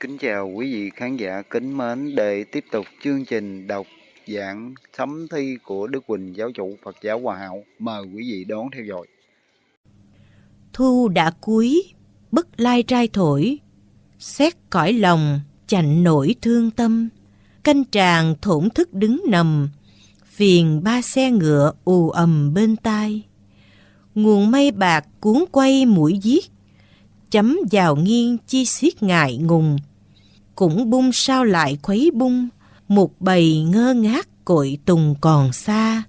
Kính chào quý vị khán giả kính mến để tiếp tục chương trình đọc giảng sấm thi của Đức Quỳnh Giáo chủ Phật giáo Hòa Hảo. Mời quý vị đón theo dõi. Thu đã cuối, bất lai trai thổi, xét cõi lòng, chạnh nổi thương tâm, canh tràng thổn thức đứng nằm, phiền ba xe ngựa ù ầm bên tai. Nguồn mây bạc cuốn quay mũi giết, chấm vào nghiêng chi xiết ngại ngùng. Cũng bung sao lại khuấy bung, một bầy ngơ ngác cội tùng còn xa.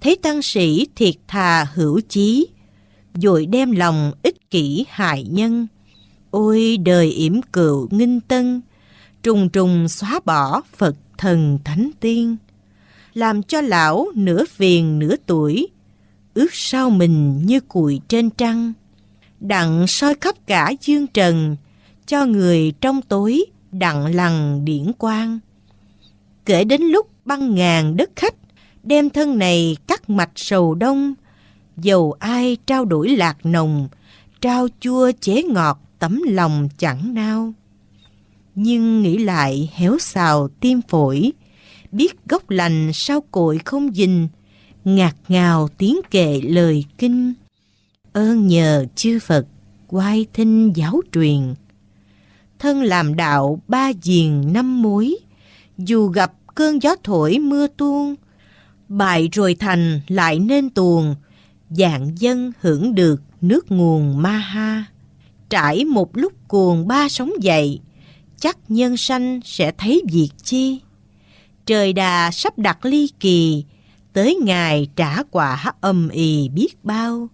Thấy tăng sĩ thiệt thà hữu chí, dội đem lòng ích kỷ hại nhân. Ôi đời yểm cựu nghinh tân, trùng trùng xóa bỏ Phật thần thánh tiên. Làm cho lão nửa phiền nửa tuổi, ước sao mình như cùi trên trăng đặng soi khắp cả dương trần, cho người trong tối đặng lằn điển quang. Kể đến lúc băng ngàn đất khách, đem thân này cắt mạch sầu đông, dầu ai trao đổi lạc nồng, trao chua chế ngọt tấm lòng chẳng nao. Nhưng nghĩ lại héo xào tim phổi, biết gốc lành sao cội không dình, ngạt ngào tiếng kệ lời kinh ơn nhờ chư Phật quay thinh giáo truyền. Thân làm đạo ba diền năm mối, dù gặp cơn gió thổi mưa tuôn, bại rồi thành lại nên tuồng, dạng dân hưởng được nước nguồn ma ha. Trải một lúc cuồng ba sóng dậy, chắc nhân sanh sẽ thấy việc chi. Trời đà sắp đặt ly kỳ, tới ngày trả quả âm ì biết bao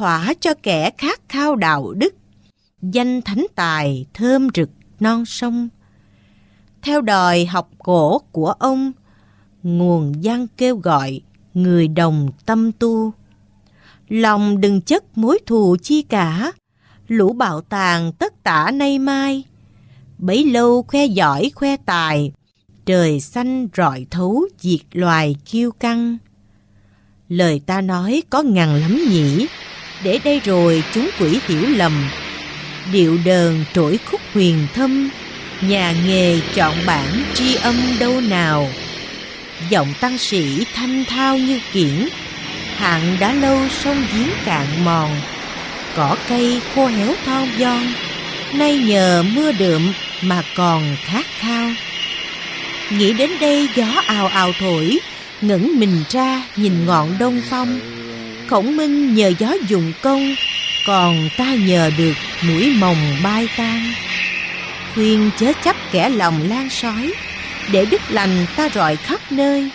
thỏa cho kẻ khát khao đạo đức, danh thánh tài thơm rực non sông. Theo đòi học cổ của ông, nguồn văn kêu gọi người đồng tâm tu. Lòng đừng chất mối thù chi cả, lũ bạo tàng tất tả nay mai. Bấy lâu khoe giỏi khoe tài, trời xanh rọi thấu diệt loài kiêu căng. Lời ta nói có ngàn lắm nhỉ, để đây rồi chúng quỷ hiểu lầm. Điệu đờn trỗi khúc huyền thâm, nhà nghề chọn bản tri âm đâu nào? Giọng tăng sĩ thanh thao như kiển hạn đã lâu sông giếng cạn mòn. Cỏ cây khô héo thon giòn, nay nhờ mưa đượm mà còn khát khao. Nghĩ đến đây gió ào ào thổi, ngẩng mình ra nhìn ngọn đông phong khổng minh nhờ gió dùng công còn ta nhờ được mũi mồng bay tan. Khuyên chớ chấp kẻ lòng lan sói, để đức lành ta rọi khắp nơi.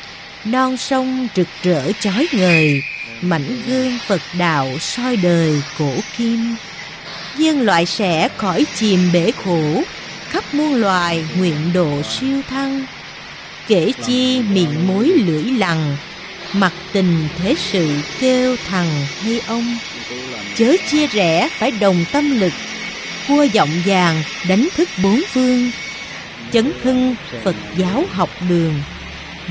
Non sông rực rỡ chói ngời, mảnh gương phật đạo soi đời cổ kim. Dân loại sẽ khỏi chìm bể khổ, khắp muôn loài nguyện độ siêu thăng. Kể chi miệng mối lưỡi lằng Mặt tình thế sự kêu thằng hay ông. Chớ chia rẽ phải đồng tâm lực. Cua giọng vàng đánh thức bốn phương. Chấn hưng Phật giáo học đường.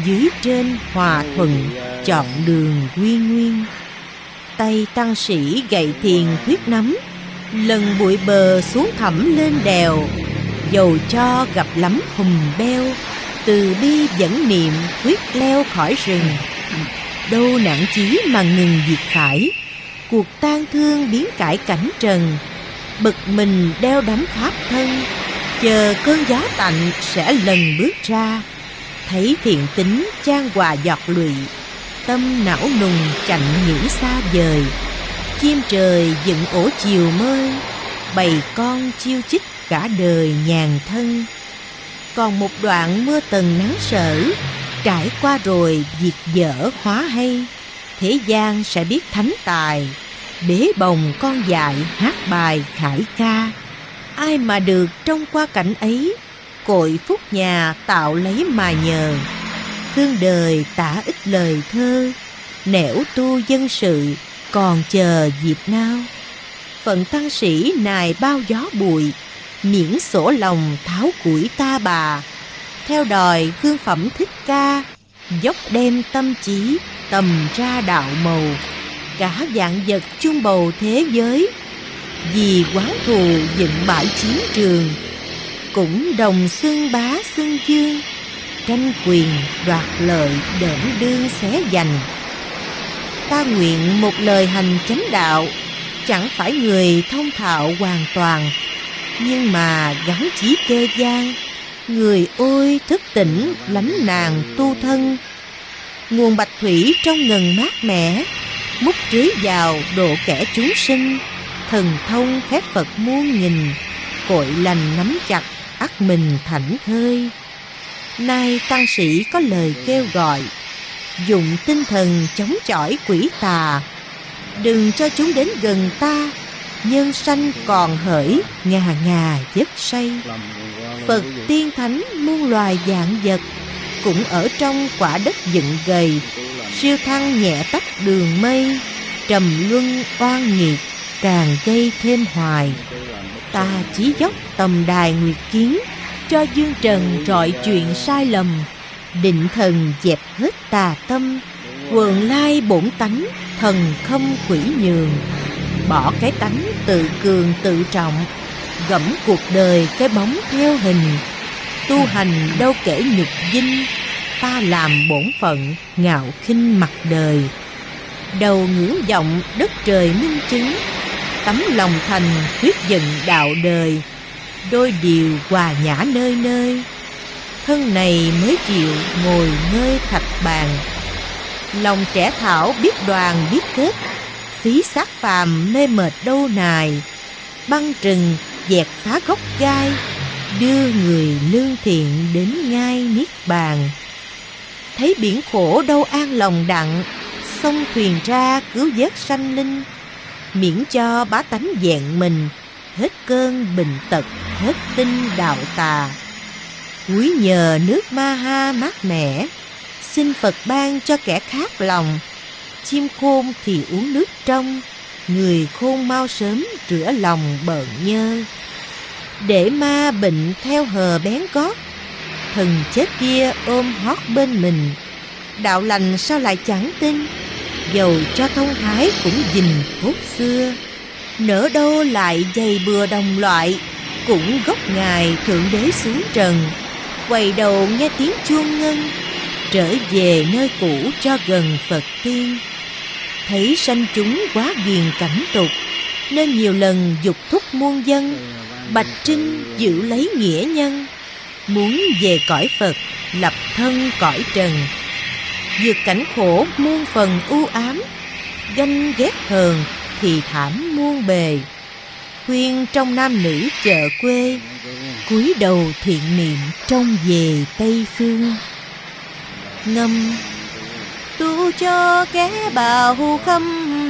Dưới trên hòa thuận chọn đường quy nguyên. Tay tăng sĩ gậy thiền quyết nắm. Lần bụi bờ xuống thẳm lên đèo. Dầu cho gặp lắm hùm beo. Từ bi dẫn niệm, quyết leo khỏi rừng đâu nản chí mà ngừng diệt khải. Cuộc tan thương biến cải cảnh trần. Bực mình đeo đắm pháp thân. Chờ cơn gió tạnh sẽ lần bước ra. Thấy thiện tính trang hòa giọt lụy. Tâm não nùng chạnh nghĩ xa vời. Chim trời dựng ổ chiều mơ. Bầy con chiêu chích cả đời nhàn thân. Còn một đoạn mưa tầng nắng sở. Trải qua rồi, việc dở hóa hay. Thế gian sẽ biết thánh tài, Bế bồng con dại hát bài khải ca. Ai mà được trong qua cảnh ấy, Cội phúc nhà tạo lấy mà nhờ. Thương đời tả ít lời thơ, Nẻo tu dân sự còn chờ dịp nào. Phận tăng sĩ nài bao gió bụi, Miễn sổ lòng tháo củi ta bà. Theo đòi hương phẩm thích ca, dốc đem tâm trí, tầm ra đạo màu. Cả dạng vật chung bầu thế giới, vì quán thù dựng bãi chiến trường. Cũng đồng xương bá xương dương, tranh quyền đoạt lợi đỡn đương xé giành. Ta nguyện một lời hành chánh đạo, chẳng phải người thông thạo hoàn toàn, nhưng mà gắn chí kê gian người ôi, thức tỉnh, lánh nàng tu thân. Nguồn bạch thủy trong ngần mát mẻ, múc trưới vào độ kẻ chúng sinh. Thần thông phép phật muôn nghìn, cội lành nắm chặt ắt mình thảnh thơi. Nay tăng sĩ có lời kêu gọi dụng tinh thần chống chọi quỷ tà. Đừng cho chúng đến gần ta nhân sanh còn hỡi ngà ngà giấc say. Phật tiên thánh muôn loài dạng vật cũng ở trong quả đất dựng gầy. Siêu thăng nhẹ tách đường mây, trầm luân oan nghiệt, càng gây thêm hoài. Ta chí dốc tầm đài nguyệt kiến, cho dương trần trọi chuyện sai lầm. Định thần dẹp hết tà tâm, quần lai bổn tánh, thần không quỷ nhường bỏ cái tánh tự cường tự trọng, gẫm cuộc đời cái bóng theo hình. Tu hành đâu kể nhục dinh, ta làm bổn phận, ngạo khinh mặt đời. Đầu ngưỡng vọng đất trời minh chứng, tấm lòng thành quyết dựng đạo đời. Đôi điều hòa nhã nơi nơi, thân này mới chịu ngồi nơi thạch bàn. Lòng trẻ thảo biết đoàn biết kết phí xác phàm mê mệt đâu nài. Băng trừng, dẹt phá gốc gai, đưa người lương thiện đến ngai niết bàn. Thấy biển khổ đâu an lòng đặng sông thuyền ra cứu vớt sanh linh. Miễn cho bá tánh vẹn mình, hết cơn bình tật, hết tinh đạo tà. Quý nhờ nước ma ha mát mẻ, xin phật ban cho kẻ khác lòng chim khôn thì uống nước trong, người khôn mau sớm rửa lòng bợn nhơ. Để ma bệnh theo hờ bén gót thần chết kia ôm hót bên mình. Đạo lành sao lại chẳng tin, dầu cho thông thái cũng dình phút xưa. Nỡ đâu lại dày bừa đồng loại, cũng gốc ngài thượng đế xuống trần. Quay đầu nghe tiếng chuông ngân, trở về nơi cũ cho gần phật tiên thấy sanh chúng quá ghiền cảnh tục, nên nhiều lần dục thúc muôn dân, bạch trinh giữ lấy nghĩa nhân, muốn về cõi phật, lập thân cõi trần. Vượt cảnh khổ muôn phần u ám, ganh ghét hờn thì thảm muôn bề. Khuyên trong nam nữ chợ quê, cúi đầu thiện niệm trong về tây phương. Ngâm tu cho kẻ bào khâm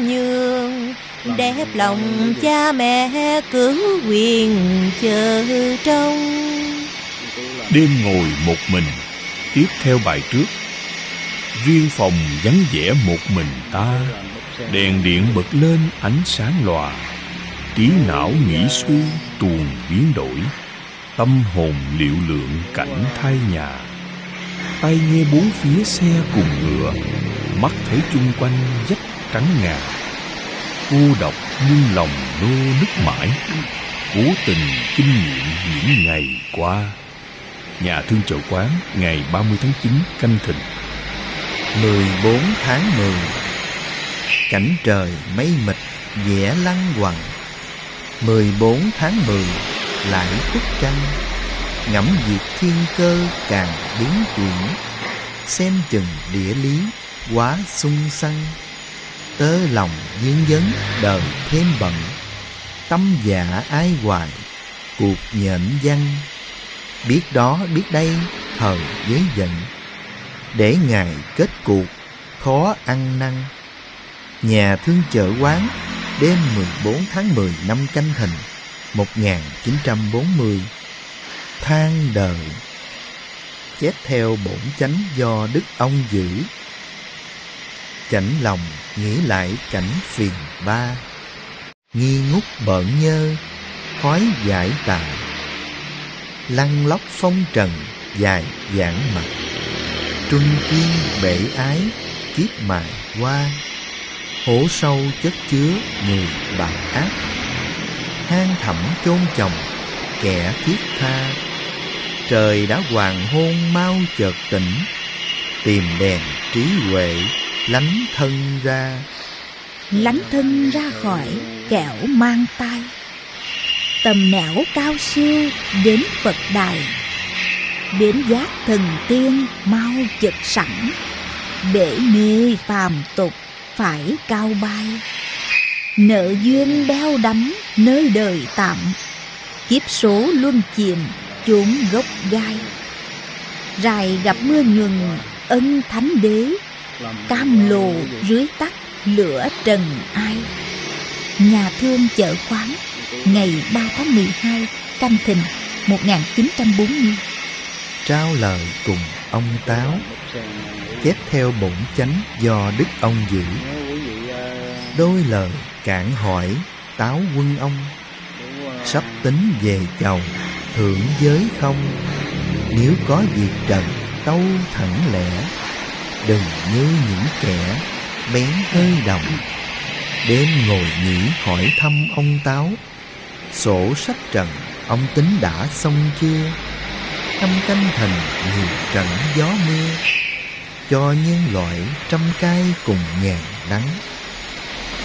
nhường đẹp lòng cha mẹ cứu quyền chờ trông. Đêm ngồi một mình tiếp theo bài trước. Riêng phòng vắng vẻ một mình ta đèn điện bật lên ánh sáng lòa. Trí não nghĩ suy tuồn biến đổi. Tâm hồn liệu lượng cảnh thay nhà tay nghe bốn phía xe cùng ngựa. Mắt thấy chung quanh vách trắng ngà. Cô độc nhưng lòng nô nức mãi. Cố tình kinh nghiệm những ngày qua. Nhà thương chợ quán, ngày 30 tháng 9 canh thìn 14 tháng 10 Cảnh trời mây mịt vẽ lăng quằn 14 tháng 10 lại khuất trăng. Ngẫm việc thiên cơ càng biến chuyển. Xem chừng địa lý, quá sung săn. Tớ lòng duyên dấn, đời thêm bận. Tâm dạ ai hoài, cuộc nhện văn. Biết đó, biết đây, thời giới giận Để ngài kết cuộc, khó ăn năn. Nhà thương chợ quán, đêm 14 tháng 10 năm canh thìn 1940 Than đời, Chép theo bổn chánh do Đức ông giữ. Chảnh lòng nghĩ lại cảnh phiền ba, Nghi ngút bợn nhơ Khói giải tà. Lăn lóc phong trần, dài giảng mặt Trung kiên bể ái, kiếp mài qua hổ sâu chất chứa người bạc ác. Hang thẳm chôn chồng, kẻ thiết tha. Trời đã hoàng hôn mau chợt tỉnh, Tìm đèn trí huệ lánh thân ra. Lánh thân ra khỏi kẻo mang tay tầm nẻo cao siêu đến phật đài. Đến giác thần tiên mau chực sẵn. Để mê phàm tục phải cao bay. Nợ duyên đeo đắm nơi đời tạm. Kiếp số luân chìm chốn gốc gai. Rài gặp mưa ngừng ân thánh đế. Cam lồ dưới tắt lửa trần ai. Nhà thương chợ quán, ngày 3 tháng 12 canh thìn 1940 trao lời cùng ông Táo, chép theo bổn chánh do Đức ông giữ. Đôi lời cản hỏi Táo quân ông, sắp tính về chầu thượng giới không? Nếu có việc trần, tâu thẳng lẽ, đừng như những kẻ bén hơi đồng. Đêm ngồi nghỉ hỏi thăm ông táo, sổ sách trần, ông tính đã xong chưa? Trăm canh thành nhiều trận gió mưa, cho nhân loại trăm cay cùng ngàn đắng.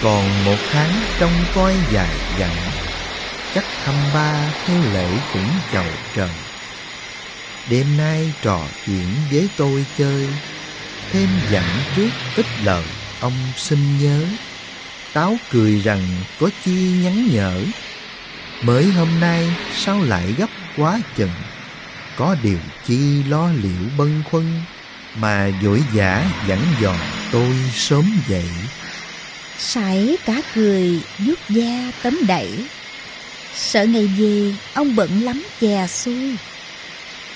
Còn một tháng trong coi dài dặn chắc thăm ba theo lễ cũng chầu trần. Đêm nay trò chuyện với tôi chơi, thêm dặn trước ít lời ông xin nhớ. Táo cười rằng có chi nhắn nhở, mới hôm nay sao lại gấp quá chừng? Có điều chi lo liệu bâng khuân mà vội vã dặn dò tôi sớm dậy sải cả cười, vuốt da tấm đẩy sợ ngày về, ông bận lắm chè xuôi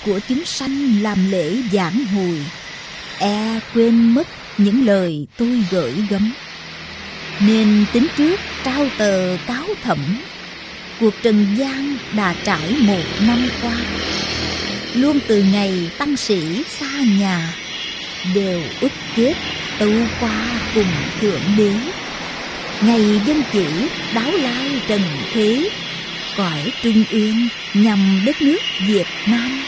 của chúng sanh làm lễ giảng hồi. E quên mất những lời tôi gửi gắm. Nên tính trước trao tờ cáo thẩm. Cuộc trần gian đã trải một năm qua. Luôn từ ngày tăng sĩ xa nhà, đều ức kết tâu qua cùng thượng đế. Ngày dân chỉ đáo lai trần thế cõi trung ương nhằm đất nước việt nam.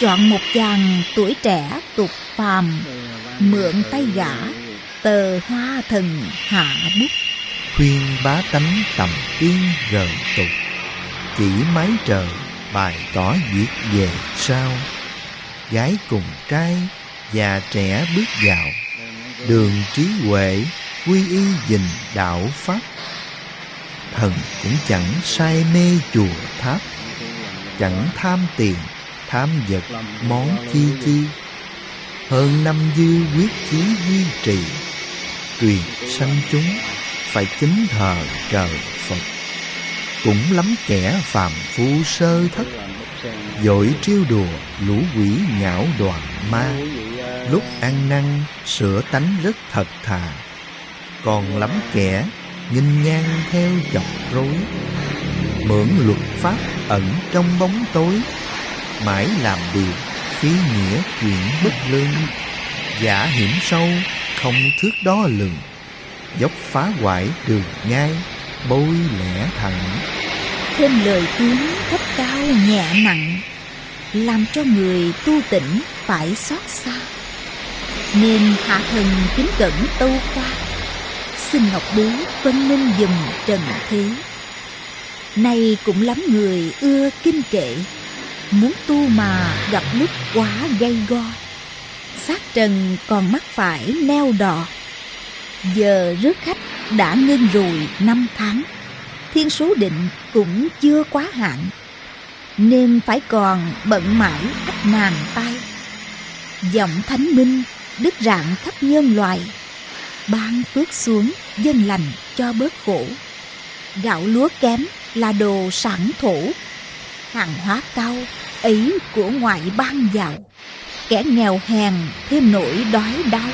Chọn một chàng tuổi trẻ tục phàm, mượn tay gã, tờ hoa thần hạ bút. Khuyên bá tánh tầm tiên rời tục, chỉ mái trời bài tỏ việc về sau. Gái cùng trai già trẻ bước vào, đường trí huệ quy y dình đạo pháp thần cũng chẳng say mê chùa tháp. Chẳng tham tiền, tham vật, món chi chi. Hơn năm dư quyết chí duy trì truyền sanh chúng phải kính thờ trời phật. Cũng lắm kẻ phàm phu sơ thất, dội trêu đùa lũ quỷ nhão đoàn ma. Lúc ăn năn, sửa tánh rất thật thà. Còn lắm kẻ nhìn ngang theo chọc rối, mượn luật pháp ẩn trong bóng tối, mãi làm điều phí nghĩa chuyện bất lương. Giả hiểm sâu, không thước đo lường, dốc phá hoại đường ngay bôi lẻ thẳng. Thêm lời tiếng thấp cao nhẹ nặng, làm cho người tu tỉnh phải xót xa. Nên hạ thần kính cẩn tâu qua xin ngọc đế vân minh dùm trần thế. Nay cũng lắm người ưa kinh kệ, muốn tu mà gặp lúc quá gây go. Xác trần còn mắc phải neo đò. Giờ rước khách đã ngưng rồi năm tháng, thiên số định cũng chưa quá hạn, nên phải còn bận mãi ách nàng tay giọng thánh minh, đức rạng khắp nhân loại ban phước xuống, dân lành cho bớt khổ. Gạo lúa kém là đồ sản thổ. Hàng hóa cao, ấy của ngoại ban giàu. Kẻ nghèo hèn thêm nỗi đói đau.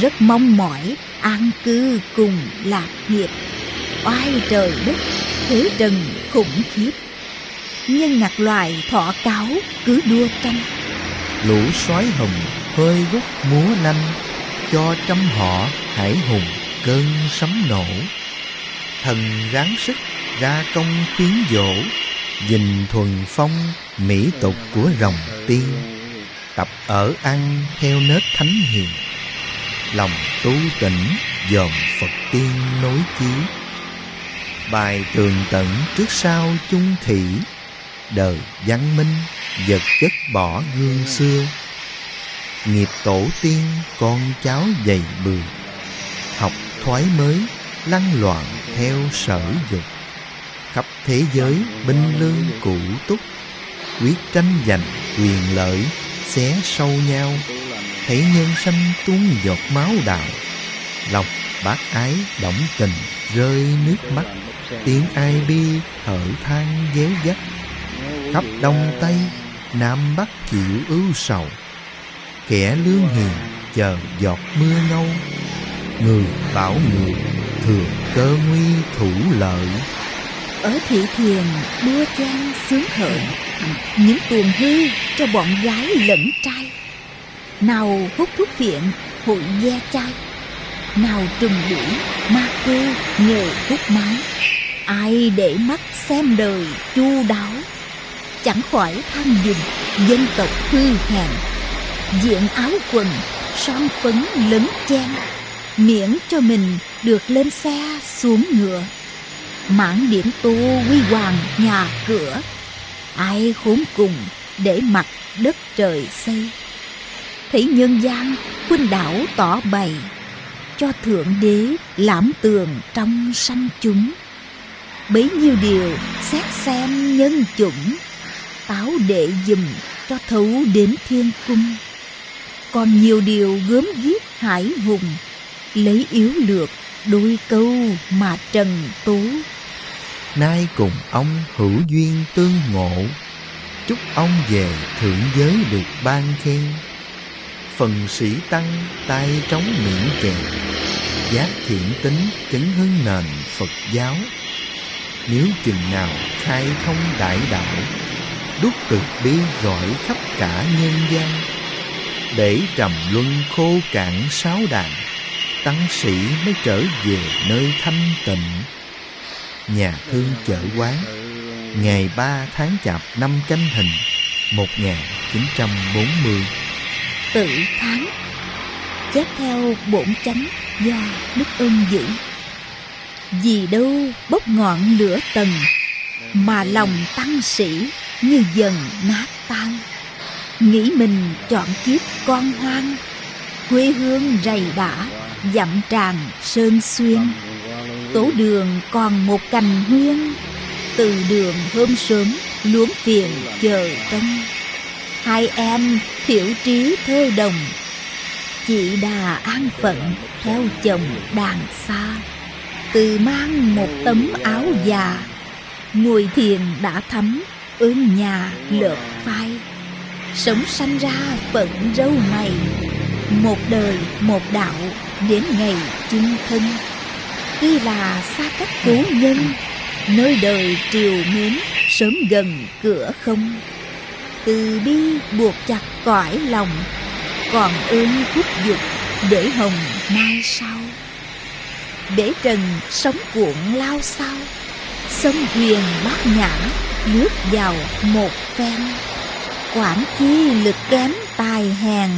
Rất mong mỏi an cư cùng lạc nghiệp. Oai trời đất, thế trần khủng khiếp. Nhân ngặt loài thọ cáo cứ đua tranh. Lũ sói hồng hơi gút múa nanh cho trăm họ hải hùng cơn sấm nổ. Thần ráng sức ra công khuyến dỗ Dình thuần phong mỹ tục của rồng tiên. Tập ở ăn theo nết thánh hiền, Lòng tu tỉnh dòm Phật tiên nối chí. Bài tường tận trước sau chung thủy, Đời văn minh vật chất bỏ gương xưa. Nghiệp tổ tiên con cháu dày bừa Học thoái mới lăn loạn theo sở dục. Khắp thế giới binh lương cũ túc, quyết tranh giành quyền lợi xé sâu nhau. Thấy nhân sanh tuôn giọt máu đạo, lòng bác ái động tình rơi nước mắt. Tiếng ai bi thở than déo dắt, khắp đông tây, nam bắc chịu ưu sầu kẻ lương hiền chờ giọt mưa ngâu. Người bảo người thường cơ nguy thủ lợi. Ở thị thiền đua trang sướng khởi những tuồng hư cho bọn gái lẫn trai. Nào hút thuốc phiện hội ve chai. Nào trùng đuổi, ma cô nhờ hút máu. Ai để mắt xem đời chu đáo. Chẳng khỏi than dùng dân tộc hư hèn diện áo quần, son phấn lấn chen, miễn cho mình được lên xe xuống ngựa. Mãn điểm tô huy hoàng nhà cửa, ai khốn cùng để mặt đất trời xây. Thấy nhân gian, khuynh đảo tỏ bày, cho thượng đế lãm tường trong sanh chúng. Bấy nhiêu điều xét xem nhân chủng, táo đệ dùm cho thấu đến thiên cung còn nhiều điều gớm ghiếc hải hùng, lấy yếu lược đôi câu mà trần tú nay cùng ông hữu duyên tương ngộ, chúc ông về thượng giới được ban khen. Phần sĩ tăng tay trống miệng chèn, giác thiện tính chấn hưng nền phật giáo. Nếu chừng nào khai thông đại đạo, đúc từ bi rọi khắp cả nhân gian để trầm luân khô cạn sáu đàn, tăng sĩ mới trở về nơi thanh tịnh. Nhà thương chợ quán, ngày 3 tháng chạp năm canh hình 1940 Tự tháng Chép theo bổn chánh do Đức ơn giữ. Vì đâu bốc ngọn lửa tầng Mà lòng tăng sĩ như dần nát tan? Nghĩ mình chọn kiếp con hoang, Quê hương rầy đã dặm tràng sơn xuyên. Tổ đường còn một cành huyên, Từ đường hôm sớm luống phiền chờ tân Hai em thiểu trí thơ đồng Chị đà an phận theo chồng đàn xa. Từ mang một tấm áo già, Ngồi thiền đã thấm ơn nhà lợp phai. Sống sanh ra phận râu mày. Một đời, một đạo, đến ngày chung thân. Tuy là xa cách cố nhân, Nơi đời triều mến, Sớm gần cửa không. Từ bi buộc chặt cõi lòng, Còn ơn thúc dục Để hồng mai sau. Để trần sống cuộn lao sao, Sông thuyền bát nhã Lướt vào một phen. Quản chi lực kém tài hèn,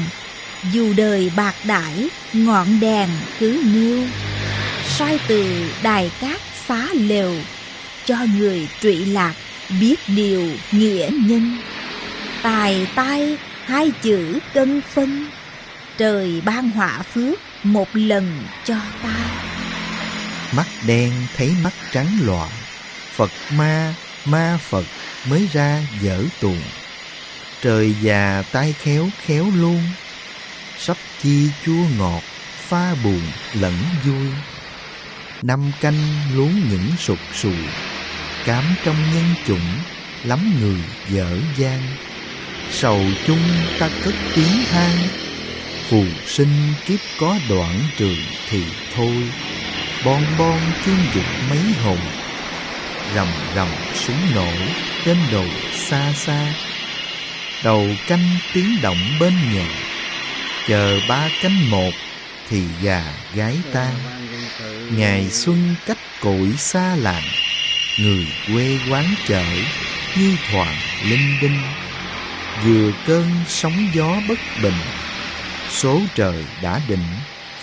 Dù đời bạc đãi, Ngọn đèn cứ nêu. Soi từ đài cát xá lều, cho người trụy lạc biết điều nghĩa nhân. Tài tai hai chữ cân phân, trời ban họa phước một lần cho ta. Mắt đen thấy mắt trắng loạn, phật ma ma phật mới ra dở tuồng trời già tay khéo khéo luôn. Sắp chi chua ngọt, pha buồn, lẫn vui. Năm canh luống những sụt sùi, cám trong nhân chủng, lắm người dở dang. Sầu chung ta cất tiếng than, phù sinh kiếp có đoạn trường thì thôi. Bon bon chuyên dục mấy hồn, rầm rầm súng nổ trên đồi xa xa đầu canh tiếng động bên nhà. Chờ ba canh một thì già gái tan Ngày xuân cách cội xa làng. Người quê quán chợ như thoảng linh đinh. Vừa cơn sóng gió bất bình, số trời đã định,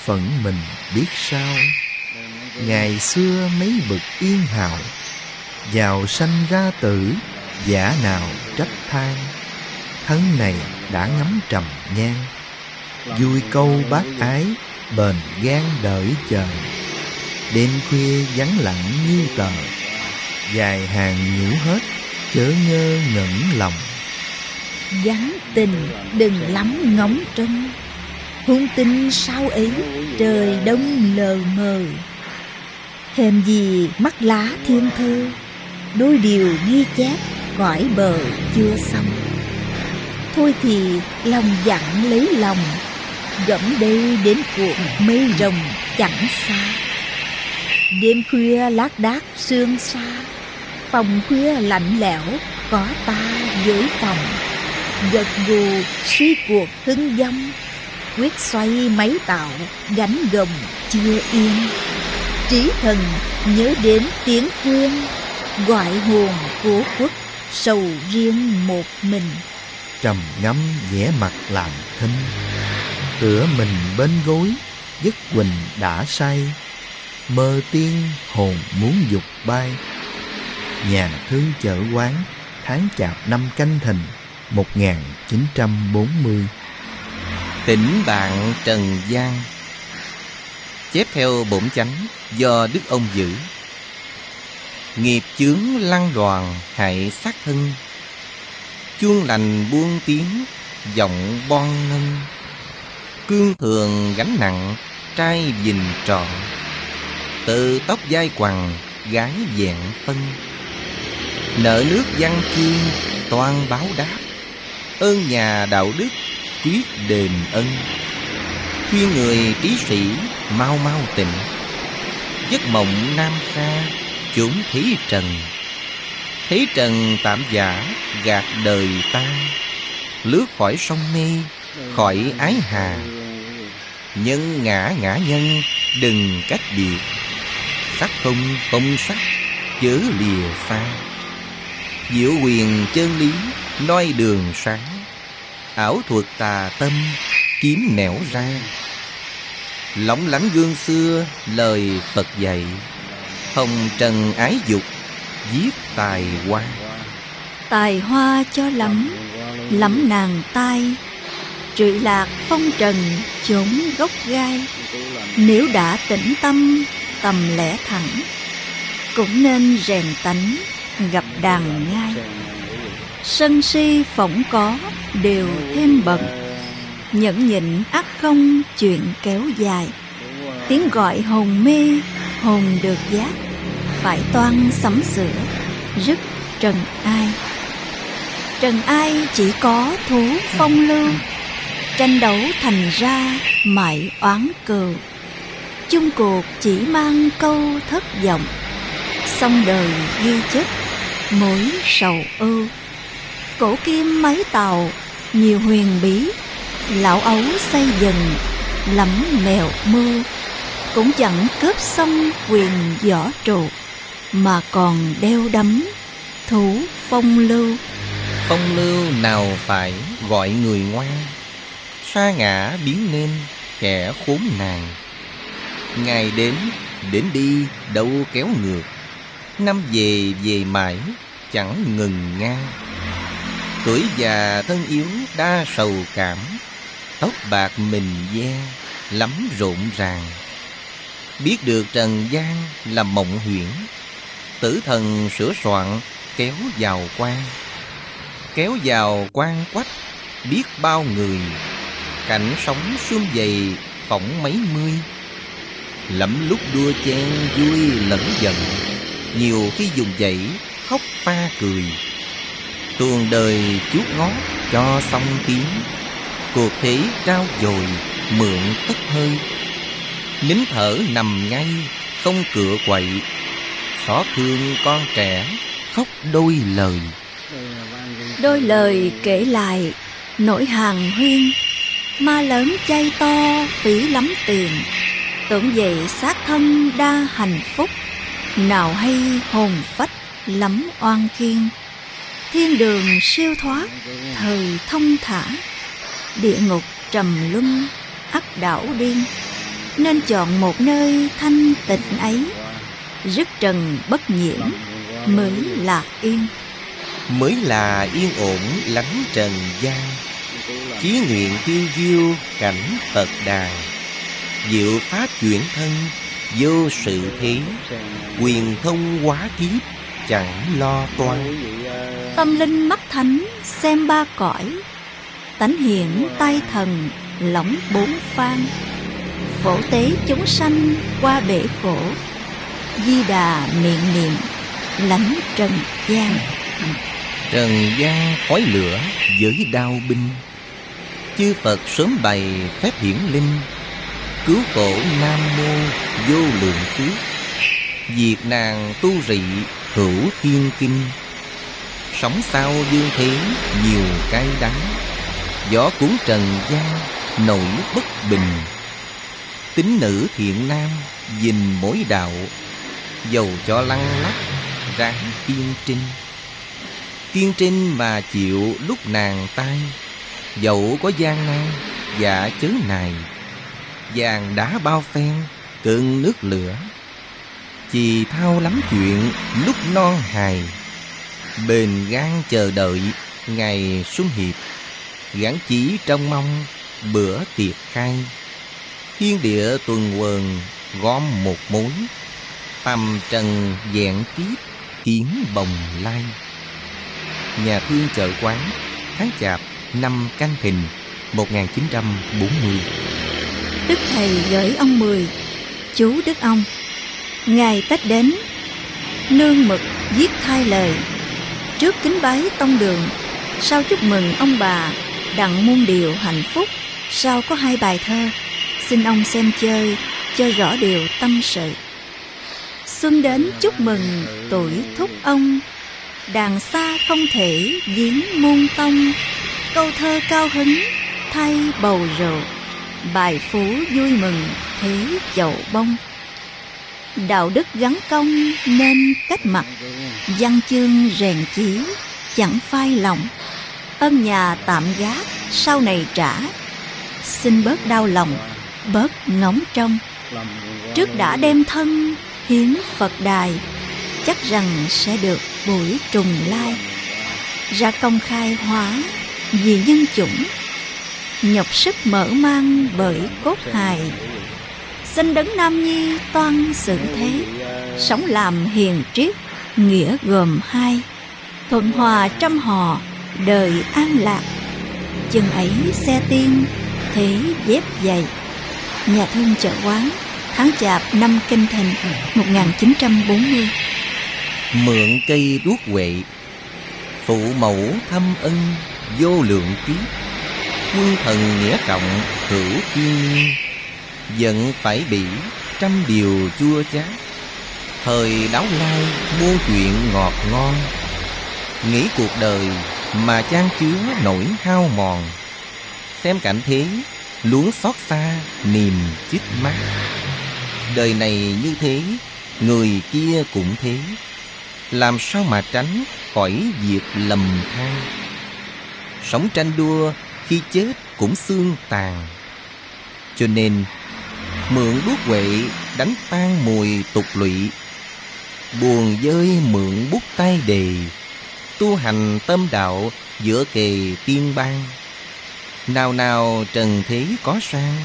phận mình biết sao. Ngày xưa mấy bực yên hào, giàu sanh ra tử, giả nào trách than thân này đã ngắm trầm nhan. Vui câu bác ái, bền gan đợi chờ. Đêm khuya vắng lặng như tờ, dài hàng nhũ hết, chớ ngơ ngẩn lòng. Vắng tình đừng lắm ngóng trông. Hung tinh sao ấy, trời đông lờ mờ. Hèm gì mắt lá thiên thơ, đôi điều ghi chép cõi bờ chưa xong thôi thì lòng dặn lấy lòng, gẫm đây đến cuộn mây rồng chẳng xa. Đêm khuya lác đác sương xa, phòng khuya lạnh lẽo có ta dưới phòng. Gật gù suy cuộc hưng dâm, quyết xoay máy tạo gánh gồng chưa yên. Trí thần nhớ đến tiếng khuyên gọi hồn của quốc sầu riêng một mình trầm ngâm vẻ mặt làm thinh. Tựa mình bên gối giấc quỳnh đã say. Mơ tiên hồn muốn dục bay. Nhà thương chợ quán, tháng chạp năm canh thìn 1940 Tỉnh bạn Trần giang. Chép theo bổn chánh do Đức ông giữ. Nghiệp chướng lăng đoàn hại sát thân. Chuông lành buông tiếng, giọng bon ngân Cương thường gánh nặng, trai dình tròn Từ tóc dai quằn, gái dạng phân. Nợ nước văn chương, toan báo đáp. Ơn nhà đạo đức, quyết đền ân. Khuyên người trí sĩ, mau mau tỉnh Giấc mộng nam xa chốn thí trần thấy trần tạm giả, gạt đời ta. Lướt khỏi sông mê, khỏi ái hà. Nhân ngã ngã nhân, đừng cách biệt. Sắc không không sắc, chớ lìa xa Diệu quyền chân lý, noi đường sáng. Ảo thuật tà tâm, kiếm nẻo ra. Lóng lánh gương xưa, lời phật dạy. Hồng trần ái dục giết tài hoa. Tài hoa cho lắm lắm nàng tai. Trụy lạc phong trần, chốn gốc gai. Nếu đã tĩnh tâm, tầm lẽ thẳng, cũng nên rèn tánh, gặp đàn ngai sân si phỏng có, đều thêm bận nhẫn nhịn ác không, chuyện kéo dài. Tiếng gọi hồn mê, hồn được giác phải toan sắm sửa, rất trần ai. Trần ai chỉ có thú phong lưu, tranh đấu thành ra mãi oán cừu. Chung cuộc chỉ mang câu thất vọng xong đời ghi chép mối sầu ưu. Cổ kim mấy tàu, nhiều huyền bí, lão ấu xây dần lắm mèo mưa cũng chẳng cướp xong quyền võ trụ mà còn đeo đắm thú phong lưu. Phong lưu nào phải gọi người ngoan sa ngã biến nên kẻ khốn nạn. Ngày đến đến đi, đâu kéo ngược. Năm về về mãi, chẳng ngừng ngang Tuổi già thân yếu đa sầu cảm, Tóc bạc mình ve lắm rộn ràng. Biết được trần gian là mộng huyễn Tử thần sửa soạn, kéo vào quan. Kéo vào quan quách, biết bao người, Cảnh sống xuông dày phỏng mấy mươi. Lẫm lúc đua chen vui lẫn giận, Nhiều khi dùng dậy khóc pha cười. Tuồng đời chút ngót cho xong tiếng, cuộc thế trao dồi mượn tất hơi. Nín thở nằm ngay, không cửa quậy xót thương con trẻ, khóc đôi lời. Đôi lời kể lại, nỗi hàng huyên, ma lớn chay to, phí lắm tiền. Tưởng vậy xác thân đa hạnh phúc, nào hay hồn phách lắm oan khiên Thiên đường siêu thoát, Thời thông thả, Địa ngục trầm luân ắt đảo điên. Nên chọn một nơi thanh tịnh ấy Rứt trần bất nhiễm Mới là yên. Mới là yên ổn lánh trần gian. Chí nguyện tiêu diêu cảnh Phật đàn Diệu pháp chuyển thân Vô sự thế. Quyền thông hóa kiếp Chẳng lo toan. Tâm linh mắt thánh xem ba cõi. Tánh hiển tai thần lỏng bốn phan. Phổ tế chúng sanh qua bể khổ Di đà miệng niệm, lánh trần gian. Trần gian khói lửa Giới đao binh. Chư Phật sớm bày phép hiển linh. Cứu khổ Nam Mô vô lượng phước Diệt nàng tu rị hữu thiên kinh. Sống sao dương thế nhiều cay đắng. Gió cuốn trần gian, nổi bất bình. Tính nữ thiện nam, dình mỗi đạo Dầu cho lăn lắc ráng kiên trinh. Kiên trinh mà chịu lúc nàng tay Dẫu có gian nan dạ chớ này Vàng đá bao phen, cơn nước lửa. Chì thao lắm chuyện lúc non hài. Bền gan chờ đợi ngày xuân hiệp, Gắn chỉ trong mong bữa tiệc khai. Thiên địa tuần quần gom một mối Phàm trần dạng kiếp kiến bồng lai. Nhà thương chợ quán Tháng chạp, năm canh thìn 1940 Đức Thầy gửi ông Mười, Chú Đức ông Ngày Tết đến, Nương mực viết thay lời. Trước kính bái tông đường, Sau chúc mừng ông bà Đặng muôn điều hạnh phúc, Sau có hai bài thơ, Xin ông xem chơi, Cho rõ điều tâm sự. Xuân đến chúc mừng tuổi thúc ông. Đàn xa không thể giếng môn tông. Câu thơ cao hứng thay bầu rượu. Bài phú vui mừng thế chậu bông. Đạo đức gắn công nên cách mặt. Văn chương rèn chí chẳng phai lòng. Ân nhà tạm gác sau này trả. Xin bớt đau lòng, bớt ngóng trông. Trước đã đem thân hiến Phật đài, Chắc rằng sẽ được buổi trùng lai. Ra công khai hóa vì nhân chủng, Nhọc sức mở mang bởi cốt hài. Xin đấng Nam Nhi toan sự thế, Sống làm hiền triết, nghĩa gồm hai. Thuận hòa trăm họ, đời an lạc. Chừng ấy xe tiên, thế dép dày. Nhà thương chợ quán Tháng chạp năm kinh thìn 1940 Mượn cây đuốc huệ Phụ mẫu thâm ân vô lượng kiếp Quân thần nghĩa trọng hữu thiên niên Giận phải bị trăm điều chua chát Thời đáo lai muôn chuyện ngọt ngon Nghĩ cuộc đời mà chan chứa nỗi hao mòn. Xem cảnh thế luống xót xa niềm chích mắt Đời này như thế, Người kia cũng thế. Làm sao mà tránh khỏi việc lầm than? Sống tranh đua, khi chết cũng xương tàn. Cho nên, Mượn đuốc huệ đánh tan mùi tục lụy. Buồn dơi mượn bút tay đề. Tu hành tâm đạo giữa kề tiên ban Nào nào trần thế có sang,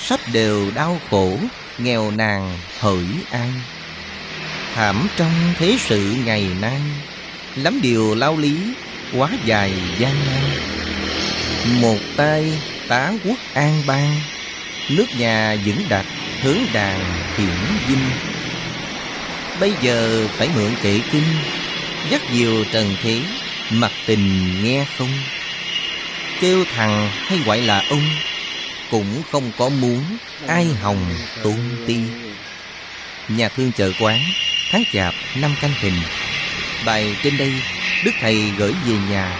Sắp đều đau khổ Nghèo nàn hỡi ai? Thảm trong thế sự ngày nay, Lắm điều lao lý Quá dài gian nan. Một tay tá quốc an bang, Nước nhà vững đặt hướng đàn hiển vinh Bây giờ phải mượn kệ kinh, Dắt diều trần thế Mặt tình nghe không? Kêu thằng hay gọi là ông? Cũng không có muốn Ai hồng tôn ti. Nhà thương chợ quán Tháng chạp năm canh thìn Bài trên đây Đức Thầy gửi về nhà.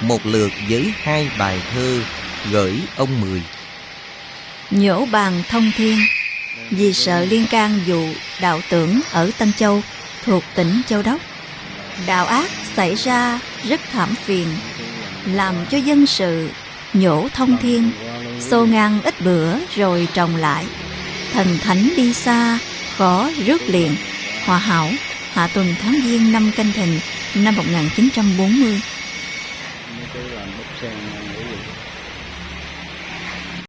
Một lượt với hai bài thơ Gửi ông Mười. Nhổ bàn thông thiên Vì sợ liên can vụ đạo tưởng ở Tân Châu Thuộc tỉnh Châu Đốc. Đạo ác xảy ra rất thảm phiền, làm cho dân sự nhổ thông thiên, xô ngang ít bữa rồi trồng lại. Thần thánh đi xa, khó rước liền. Hòa hảo, hạ tuần tháng giêng năm canh thìn năm 1940.